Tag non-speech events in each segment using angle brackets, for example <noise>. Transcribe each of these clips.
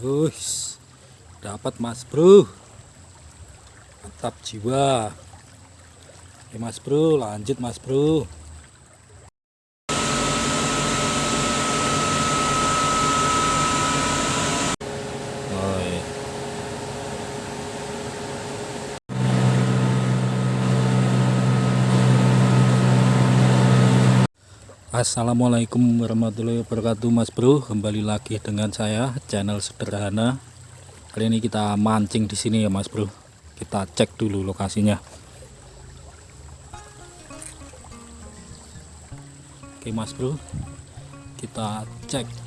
Wush, dapat mas bro. Mantap jiwa. Oke mas bro lanjut mas bro Assalamualaikum warahmatullahi wabarakatuh Mas Bro. Kembali lagi dengan saya channel sederhana. Kali ini kita mancing di sini ya Mas Bro. Kita cek dulu lokasinya. Oke Mas Bro. Kita cek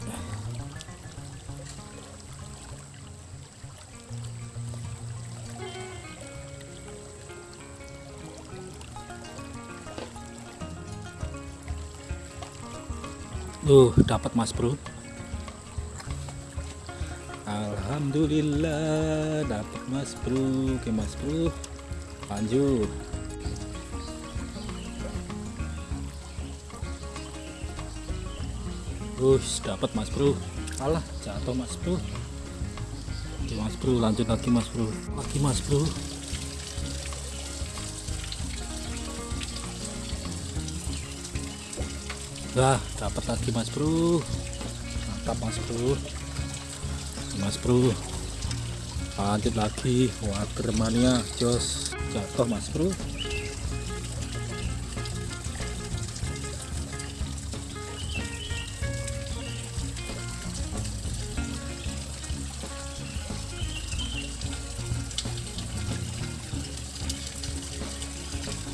Tuh, dapat Mas Bro. Alhamdulillah dapat Mas Bro. Oke Mas Bro. Lanjut. Us, dapat Mas Bro. Alah, jatuh Mas Bro. Oke Mas Bro, lanjut lagi Mas Bro. Lagi Mas Bro. Wah, dapat lagi Mas Bro. Mantap Mas Bro. Mas Bro. Lanjut lagi. Watermania jos jatuh Mas Bro.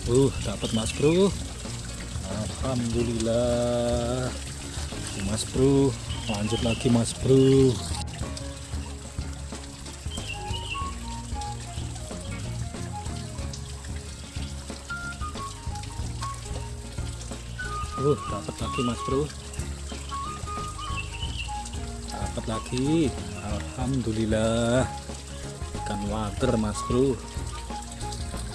Uh, dapat Mas Bro. Alhamdulillah. Mas bro. Lanjut lagi mas bro. Uh dapat lagi mas bro. Dapat lagi. Alhamdulillah. Ikan water mas bro.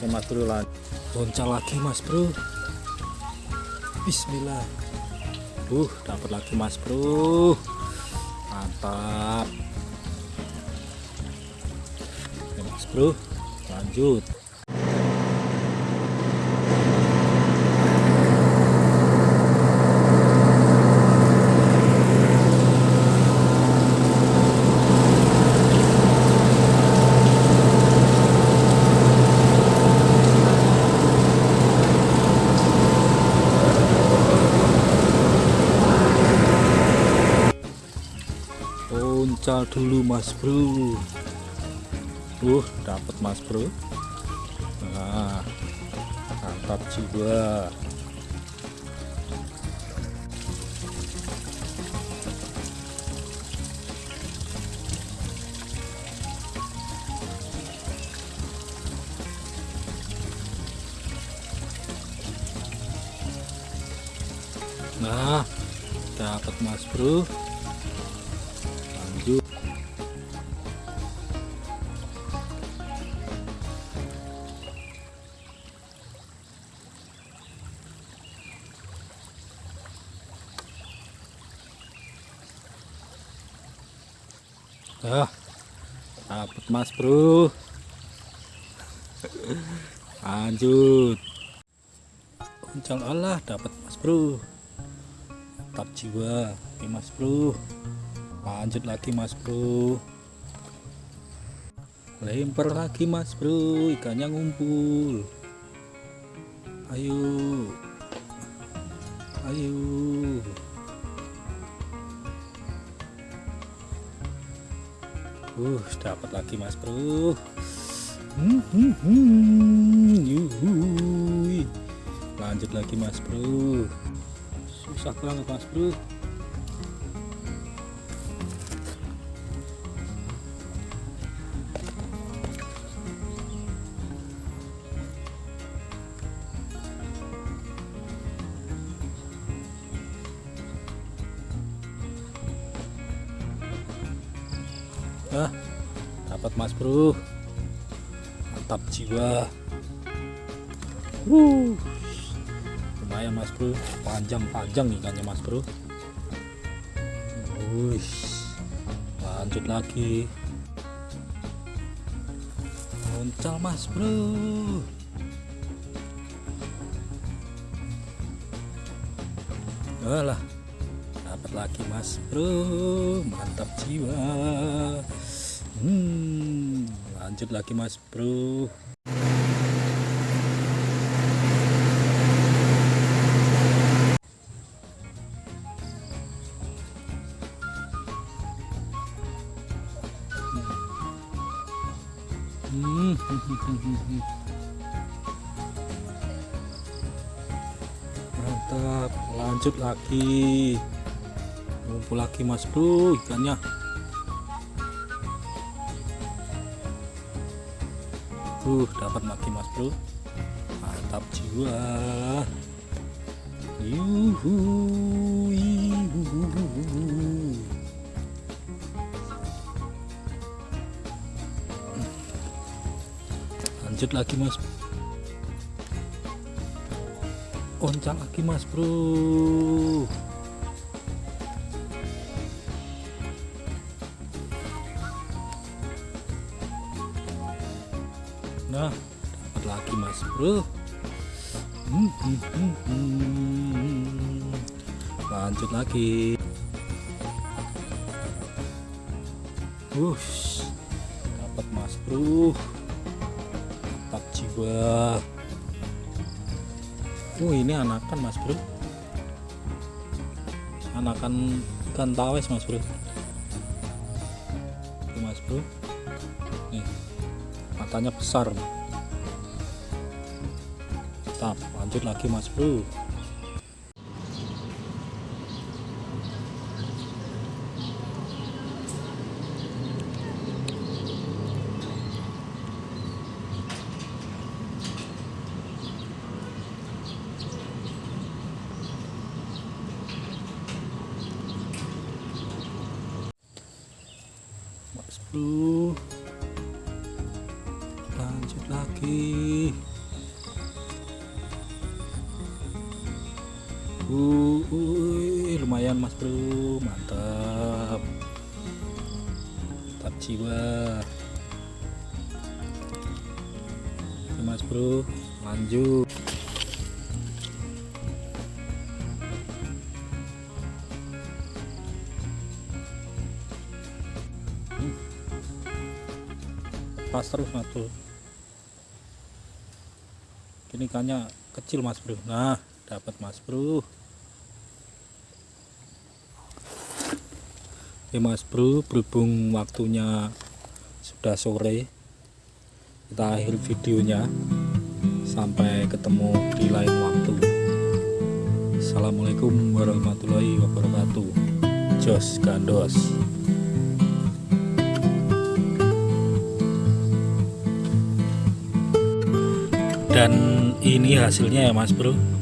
Oke mas bro lanjut lagi mas bro Bismillah. Uh dapat lagi mas bro. Mantap. Mas bro. Lanjut uncal dulu mas bro. Uh dapat mas bro. Nah mantap juga nah dapat mas bro lanjut ah dapat mas bro. Lanjut. Uncal Allah dapat mas bro. Tetap jiwa oke mas bro lanjut lagi mas bro. Lempar lagi mas bro. Ikannya ngumpul. Ayo. Ayo. Uh dapat lagi mas bro. Hmm, hmm, hmm. Lanjut lagi mas bro. Susah banget mas bro ah dapat mas bro. Mantap jiwa. Uh lumayan mas bro. Panjang-panjang ikannya mas bro. Wush. lanjut lagi. Muncul mas bro. Alah lagi mas bro. Mantap jiwa. Hmm, lanjut lagi mas bro. Hmm. <laughs> mantap. Lanjut lagi ngumpul lagi mas bro ikannya. Uh dapat lagi mas bro. Mantap jiwa. Yuhu, lanjut lagi mas. Oncak lagi mas bro nah dapat lagi mas bro. Hmm, hmm, hmm, hmm. lanjut lagi. Wush, dapat mas bro. Mantap jiwa. Oh ini anakan mas bro. Anakan ikan tawes mas bro. Mas bro matanya besar. Mantap lanjut lagi mas bro. Mas bro uh, lumayan mas bro. Mantap mantap jiwa. Oke, mas bro lanjut. Pas terus mas bro. Ini ikannya kecil mas bro. Nah dapat mas bro. Oke mas bro berhubung waktunya sudah sore kita akhir videonya. Sampai ketemu di lain waktu. Assalamualaikum warahmatullahi wabarakatuh. Jos Gandos. Dan ini hasilnya ya mas bro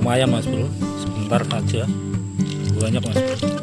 lumayan mas bro. Sebentar saja banyak mas bro